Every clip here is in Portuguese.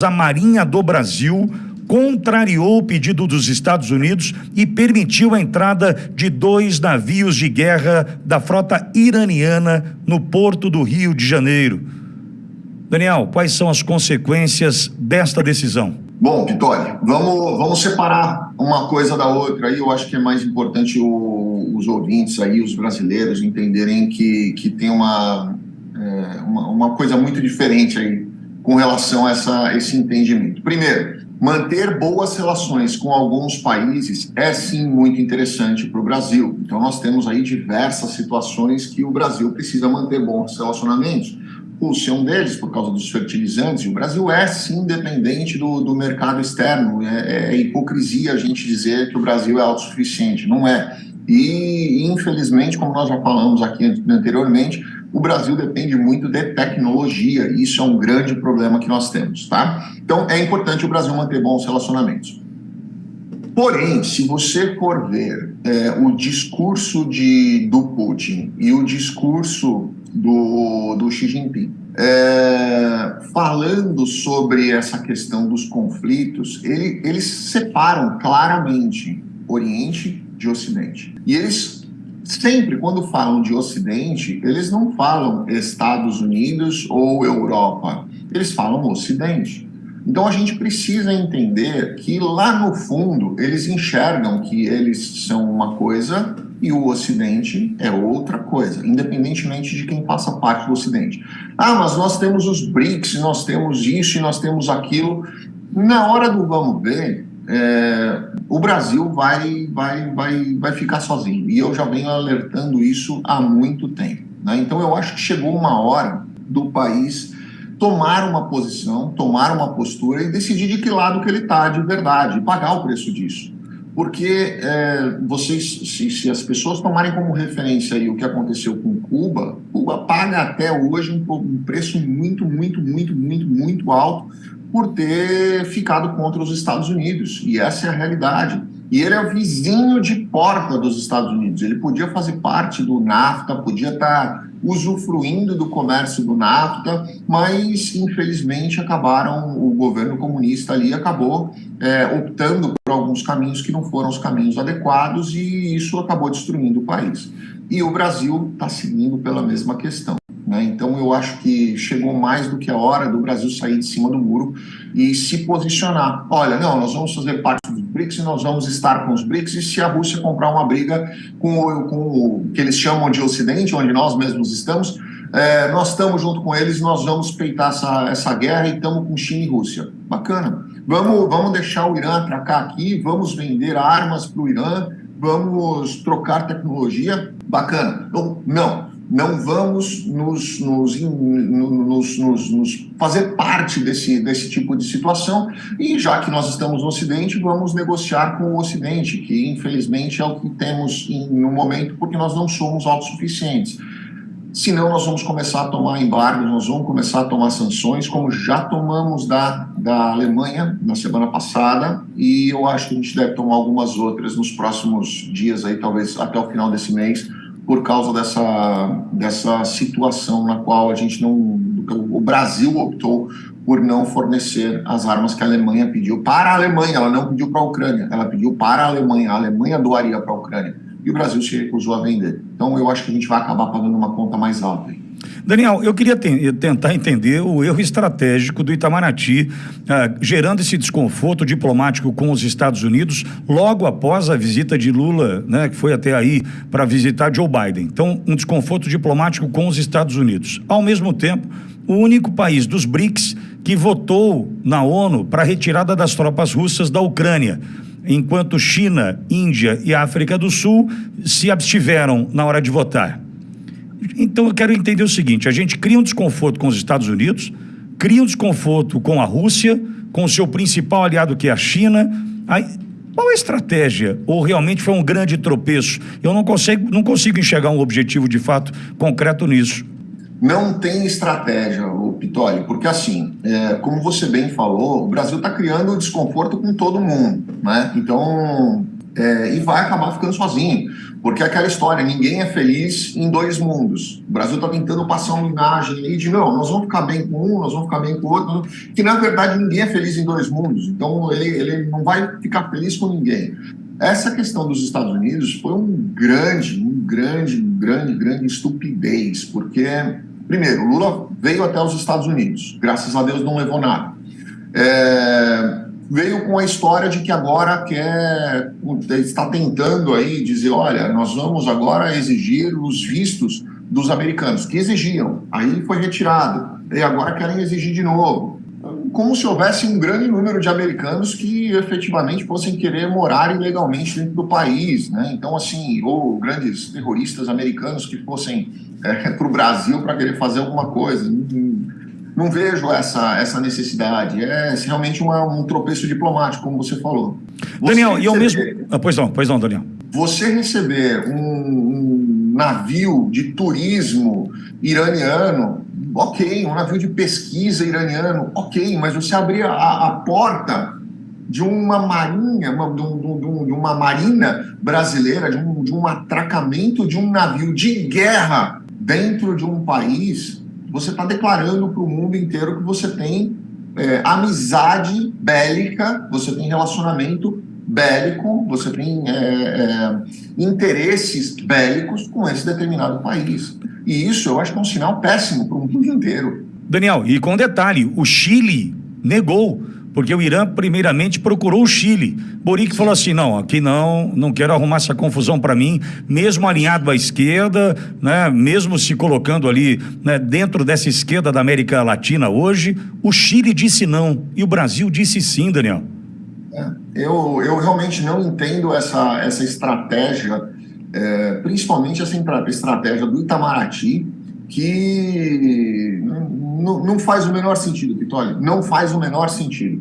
a Marinha do Brasil contrariou o pedido dos Estados Unidos e permitiu a entrada de dois navios de guerra da frota iraniana no porto do Rio de Janeiro. Daniel, quais são as consequências desta decisão? Bom, Vitória, vamos, vamos separar uma coisa da outra. Aí eu acho que é mais importante o, os ouvintes aí, os brasileiros, entenderem que, que tem uma, é, uma, uma coisa muito diferente aí com relação a essa, esse entendimento. Primeiro, manter boas relações com alguns países é sim muito interessante para o Brasil. Então nós temos aí diversas situações que o Brasil precisa manter bons relacionamentos. Rússia é um deles, por causa dos fertilizantes, e o Brasil é sim dependente do, do mercado externo. É, é hipocrisia a gente dizer que o Brasil é autossuficiente, não é. E, infelizmente, como nós já falamos aqui anteriormente, o Brasil depende muito de tecnologia, e isso é um grande problema que nós temos, tá? Então, é importante o Brasil manter bons relacionamentos. Porém, se você for ver é, o discurso de, do Putin e o discurso do, do Xi Jinping, é, falando sobre essa questão dos conflitos, ele, eles separam claramente Oriente de Ocidente. E eles sempre, quando falam de Ocidente, eles não falam Estados Unidos ou Europa, eles falam Ocidente. Então a gente precisa entender que lá no fundo eles enxergam que eles são uma coisa e o Ocidente é outra coisa, independentemente de quem faça parte do Ocidente. Ah, mas nós temos os BRICS, nós temos isso e nós temos aquilo. Na hora do vamos ver, é, o Brasil vai, vai, vai, vai ficar sozinho. E eu já venho alertando isso há muito tempo. Né? Então eu acho que chegou uma hora do país tomar uma posição, tomar uma postura e decidir de que lado que ele está de verdade, pagar o preço disso. Porque é, vocês, se, se, as pessoas tomarem como referência o que aconteceu com Cuba, Cuba paga até hoje um, um preço muito, muito, muito, muito, muito alto por ter ficado contra os Estados Unidos. E essa é a realidade. E ele é o vizinho de porta dos Estados Unidos. Ele podia fazer parte do NAFTA, podia estar usufruindo do comércio do NAFTA, mas infelizmente acabaram, o governo comunista ali acabou é, optando por alguns caminhos que não foram os caminhos adequados e isso acabou destruindo o país. E o Brasil está seguindo pela mesma questão. Né? Então eu acho que chegou mais do que a hora do Brasil sair de cima do muro e se posicionar. Olha, não, nós vamos fazer parte dos BRICS e nós vamos estar com os BRICS e se a Rússia comprar uma briga com o, com o que eles chamam de Ocidente, onde nós mesmos estamos, é, nós estamos junto com eles, nós vamos peitar essa, essa guerra e estamos com China e Rússia. Bacana. Vamos, vamos deixar o Irã atracar aqui, vamos vender armas para o Irã, vamos trocar tecnologia. Bacana. Não, não não vamos nos, nos, nos, nos, fazer parte desse, desse tipo de situação e já que nós estamos no Ocidente, vamos negociar com o Ocidente, que infelizmente é o que temos no momento porque nós não somos autossuficientes. Senão nós vamos começar a tomar embargos, nós vamos começar a tomar sanções, como já tomamos da, da Alemanha na semana passada, e eu acho que a gente deve tomar algumas outras nos próximos dias, aí, talvez até o final desse mês, por causa dessa, dessa situação na qual a gente não, o Brasil optou por não fornecer as armas que a Alemanha pediu para a Alemanha, ela não pediu para a Ucrânia, ela pediu para a Alemanha, a Alemanha doaria para a Ucrânia, e o Brasil se recusou a vender. Então eu acho que a gente vai acabar pagando uma conta mais alta. Daniel, eu queria te tentar entender o erro estratégico do Itamaraty, ah, gerando esse desconforto diplomático com os Estados Unidos logo após a visita de Lula, né, que foi até aí para visitar Joe Biden. Então, um desconforto diplomático com os Estados Unidos. Ao mesmo tempo, o único país dos BRICS que votou na ONU para a retirada das tropas russas da Ucrânia enquanto China, Índia e África do Sul se abstiveram na hora de votar. Então eu quero entender o seguinte: a gente cria um desconforto com os Estados Unidos, cria um desconforto com a Rússia, com o seu principal aliado que é a China. Aí, qual a estratégia? Ou realmente foi um grande tropeço? Eu não consigo, não consigo enxergar um objetivo de fato concreto nisso. Não tem estratégia, Pitoli, porque assim, é, como você bem falou, o Brasil está criando desconforto com todo mundo, né? Então, é, e vai acabar ficando sozinho. Porque é aquela história, ninguém é feliz em dois mundos. O Brasil está tentando passar uma imagem aí de não, nós vamos ficar bem com um, nós vamos ficar bem com o outro, que na verdade ninguém é feliz em dois mundos. Então ele, ele não vai ficar feliz com ninguém. Essa questão dos Estados Unidos foi um grande, um grande, um grande, grande estupidez, porque, primeiro, Lula veio até os Estados Unidos, graças a Deus não levou nada. É, veio com a história de que agora quer, está tentando aí dizer, olha, nós vamos agora exigir os vistos dos americanos, que exigiam, aí foi retirado, e agora querem exigir de novo. Como se houvesse um grande número de americanos que efetivamente fossem querer morar ilegalmente dentro do país, né? Então, assim, ou grandes terroristas americanos que fossem é, para o Brasil para querer fazer alguma coisa não vejo essa, essa necessidade. É realmente uma, um tropeço diplomático, como você falou. Você Daniel, receber, e ao mesmo. Ah, pois não, pois não, Daniel. Você receber um, um navio de turismo iraniano, ok, um navio de pesquisa iraniano, ok, mas você abrir a, a porta de uma marinha, uma, de, um, de, uma marina brasileira, de um, de um atracamento de um navio de guerra dentro de um país você está declarando para o mundo inteiro que você tem é, amizade bélica, você tem relacionamento bélico, você tem é, é, interesses bélicos com esse determinado país. E isso eu acho que é um sinal péssimo para o mundo inteiro. Daniel, e com detalhe, o Chile negou porque o Irã primeiramente procurou o Chile. Boric falou assim: não, aqui não, não quero arrumar essa confusão para mim, mesmo alinhado à esquerda, né, mesmo se colocando ali né, dentro dessa esquerda da América Latina hoje, o Chile disse não e o Brasil disse sim, Daniel. É, eu, eu realmente não entendo essa, essa estratégia, é, principalmente essa estratégia do Itamaraty, que não, não faz o menor sentido, Vitória, não faz o menor sentido.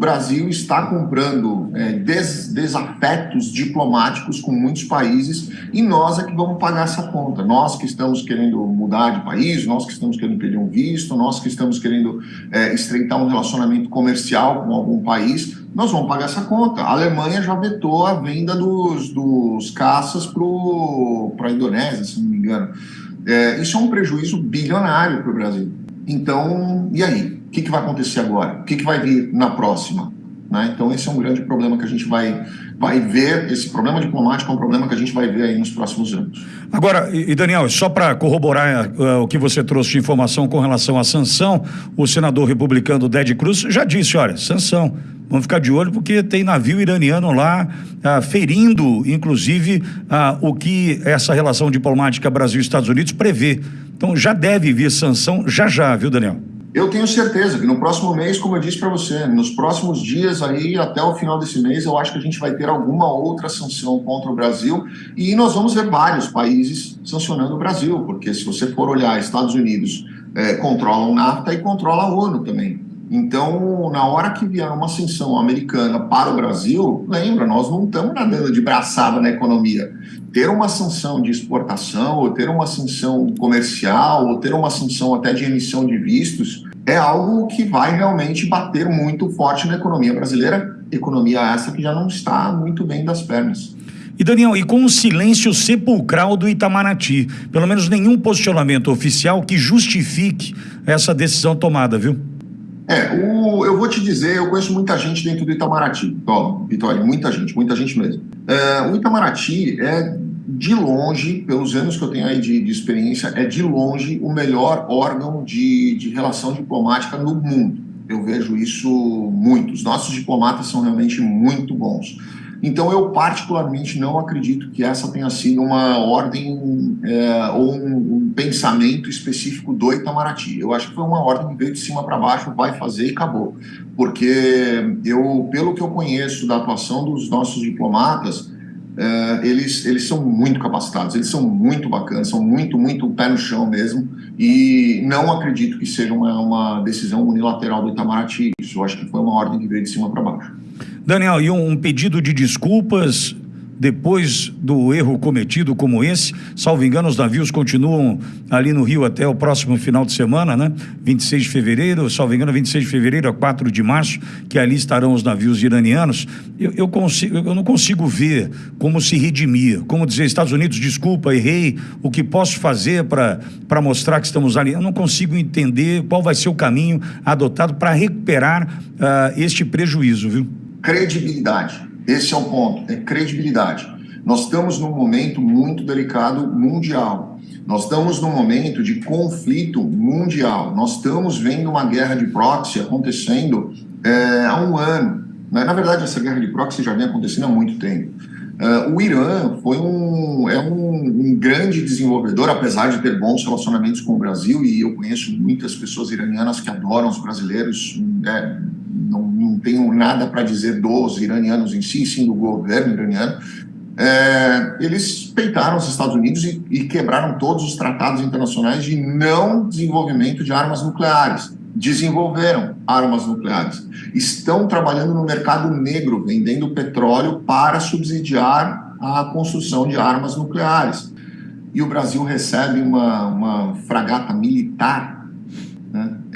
Brasil está comprando é, des, desafetos diplomáticos com muitos países e nós é que vamos pagar essa conta. Nós que estamos querendo mudar de país, nós que estamos querendo pedir um visto, nós que estamos querendo é, estreitar um relacionamento comercial com algum país, nós vamos pagar essa conta. A Alemanha já vetou a venda dos, dos caças para a Indonésia, se não me engano. É, isso é um prejuízo bilionário para o Brasil. Então, e aí? O que, que vai acontecer agora? O que, que vai vir na próxima? Né? Então, esse é um grande problema que a gente vai, vai ver. Esse problema diplomático é um problema que a gente vai ver aí nos próximos anos. Agora, e Daniel, só para corroborar uh, o que você trouxe de informação com relação à sanção, o senador republicano Ded Cruz já disse: olha, sanção. Vamos ficar de olho porque tem navio iraniano lá uh, ferindo, inclusive, uh, o que essa relação diplomática Brasil-Estados Unidos prevê. Então já deve vir sanção já já, viu, Daniel? Eu tenho certeza que no próximo mês, como eu disse para você, nos próximos dias aí, até o final desse mês, eu acho que a gente vai ter alguma outra sanção contra o Brasil e nós vamos ver vários países sancionando o Brasil, porque se você for olhar, Estados Unidos é, controlam o NAFTA e controla a ONU também. Então, na hora que vier uma sanção americana para o Brasil, lembra, nós não estamos nadando de braçada na economia. Ter uma sanção de exportação, ou ter uma sanção comercial, ou ter uma sanção até de emissão de vistos, é algo que vai realmente bater muito forte na economia brasileira, economia essa que já não está muito bem das pernas. E Daniel, e com o silêncio sepulcral do Itamaraty, pelo menos nenhum posicionamento oficial que justifique essa decisão tomada, viu? É, o, eu vou te dizer, eu conheço muita gente dentro do Itamaraty, Vitória, muita gente, muita gente mesmo. É, o Itamaraty é, de longe, pelos anos que eu tenho aí de, de experiência, é de longe o melhor órgão de, de relação diplomática no mundo. Eu vejo isso muito. Os nossos diplomatas são realmente muito bons. Então, eu particularmente não acredito que essa tenha sido uma ordem é, ou um, um, pensamento específico do Itamaraty. Eu acho que foi uma ordem que veio de cima para baixo, vai fazer e acabou. Porque eu, pelo que eu conheço da atuação dos nossos diplomatas, é, eles, eles são muito capacitados, eles são muito bacanas, são muito, muito pé no chão mesmo, e não acredito que seja uma, uma decisão unilateral do Itamaraty. Isso eu acho que foi uma ordem que veio de cima para baixo. Daniel, e um pedido de desculpas depois do erro cometido como esse. Salvo engano, os navios continuam ali no Rio até o próximo final de semana, né? 26 de fevereiro, salvo engano, 26 de fevereiro a 4 de março, que ali estarão os navios iranianos. Eu, eu, consigo, eu não consigo ver como se redimir, como dizer, Estados Unidos, desculpa, errei, o que posso fazer para mostrar que estamos ali. Eu não consigo entender qual vai ser o caminho adotado para recuperar uh, este prejuízo, viu? Credibilidade. Esse é o ponto, é credibilidade. Nós estamos num momento muito delicado mundial. Nós estamos num momento de conflito mundial. Nós estamos vendo uma guerra de proxy acontecendo é, há um ano. Né? Na verdade, essa guerra de proxy já vem acontecendo há muito tempo. Uh, o Irã foi um, é um, um, grande desenvolvedor, apesar de ter bons relacionamentos com o Brasil, e eu conheço muitas pessoas iranianas que adoram os brasileiros, é, não, não tenho nada para dizer dos iranianos em si, sim do governo iraniano, é, eles peitaram os Estados Unidos e, e, quebraram todos os tratados internacionais de não desenvolvimento de armas nucleares. Desenvolveram armas nucleares. Estão trabalhando no mercado negro, vendendo petróleo para subsidiar a construção de armas nucleares. E o Brasil recebe uma, uma fragata militar.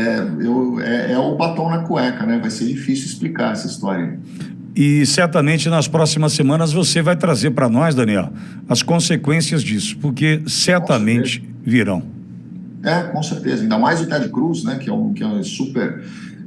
É, eu, é, é o batom na cueca, né? Vai ser difícil explicar essa história. E certamente nas próximas semanas você vai trazer para nós, Daniel, as consequências disso, porque certamente virão. É, com certeza. Ainda mais o Ted Cruz, né, que é um, que é um super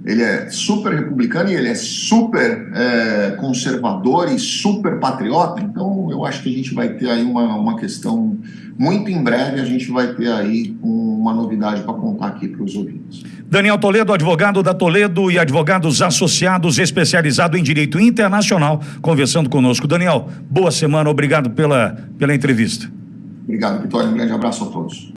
ele é super republicano e ele é super é, conservador e super patriota, então eu acho que a gente vai ter aí uma, uma questão, muito em breve a gente vai ter aí uma novidade para contar aqui para os ouvintes. Daniel Toledo, advogado da Toledo e advogados associados especializado em direito internacional, conversando conosco. Daniel, boa semana, obrigado pela, pela entrevista. Obrigado, Vitória, um grande abraço a todos.